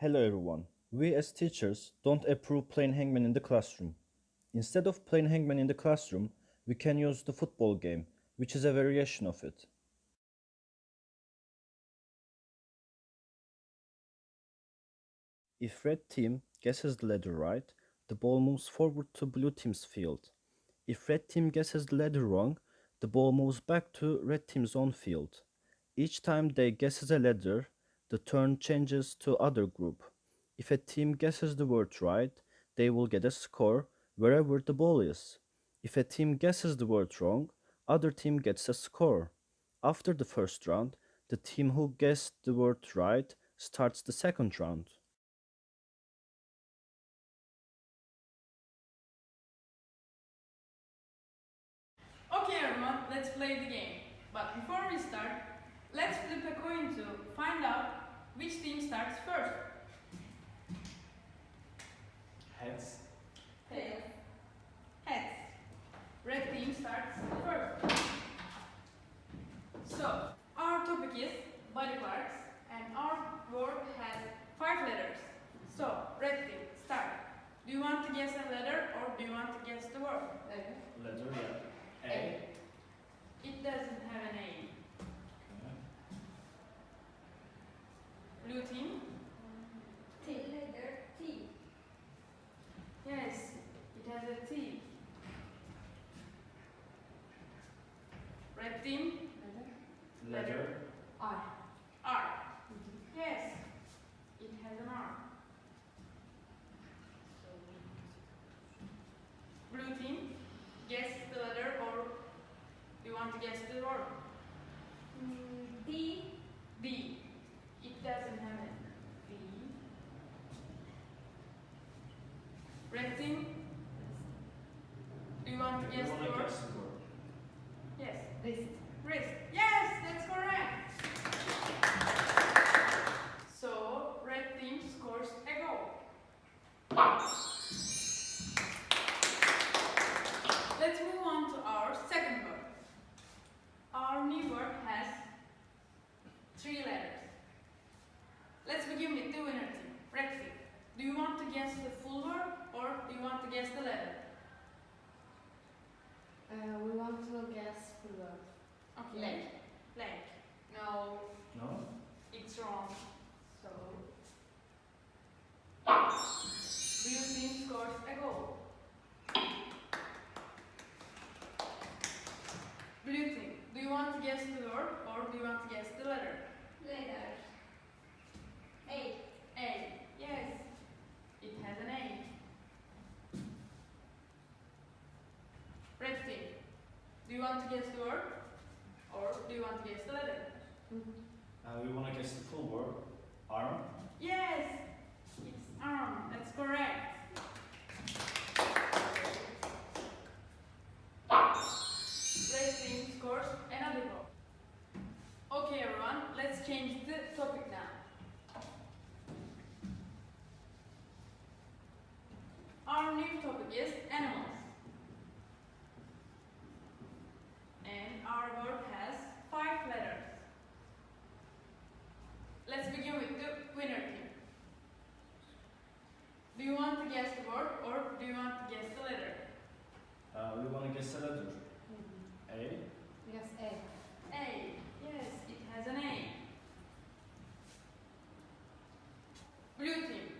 Hello everyone. We as teachers don't approve playing hangman in the classroom. Instead of playing hangman in the classroom, we can use the football game, which is a variation of it. If red team guesses the ladder right, the ball moves forward to blue team's field. If red team guesses the ladder wrong, the ball moves back to red team's own field. Each time they guesses a ladder, the turn changes to other group. If a team guesses the word right, they will get a score wherever the ball is. If a team guesses the word wrong, other team gets a score. After the first round, the team who guessed the word right starts the second round. Okay everyone, let's play the game. But before we start, let's flip a coin to find out which team starts first. Heads. Tails. Heads. Red team starts first. So, our topic is body parts and our word has five letters. So, red team, start. Do you want to guess a letter or do you want to guess the word? Letter, yeah. A. It doesn't have an A. Blue team? T letter T. Yes, it has a T. Red team? Letter. R. R. Yes, it has an R. Blue team? Guess the letter or do you want to guess the word? Mm, D. D. It doesn't have a D. Red team? Do you want to guess the word? guess the word. Yes. Wrist. Wrist. Yes, that's correct. So, red team scores a goal. Let's move on to our second word. Our new word has three letters. Let's begin with the winner team, red team. Do you want to guess the full word or do you want to guess the letter? Uh, we want to guess full word. Okay. Leg. Leg. No, No? it's wrong. So, blue team scores a goal. Blue team, do you want to guess the word or do you want to guess the letter? Letter. A. A. Yes, it has an A. Red team, do you want to guess the word or do you want to guess the letter? Uh, we wanna guess the full word. Arm. Yes, it's arm. That's correct. Red team scores another goal. Okay, everyone, let's change the topic now. Our new topic is animals. And our word has five letters. Let's begin with the winner team. Do you want to guess the word or do you want to guess the letter? Uh, we wanna guess the letter. A. Yes, A. A. Yes, it has an A. Blue team.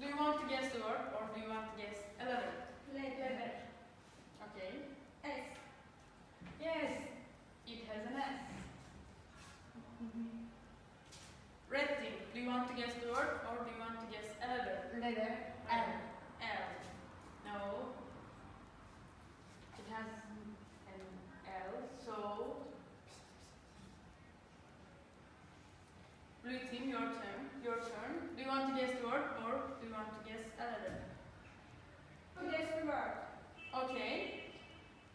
Do you want to guess the word or do you want to guess to guess the word or do you want to guess a letter? Letter. L. L. No. It has an L. So, blue team, your turn. Your turn. Do you want to guess the word or do you want to guess a letter? Guess the word. Okay.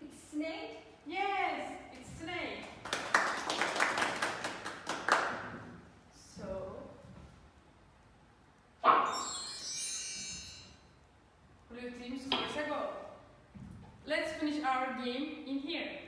It's snake. blue team scores a goal. Let's finish our game in here.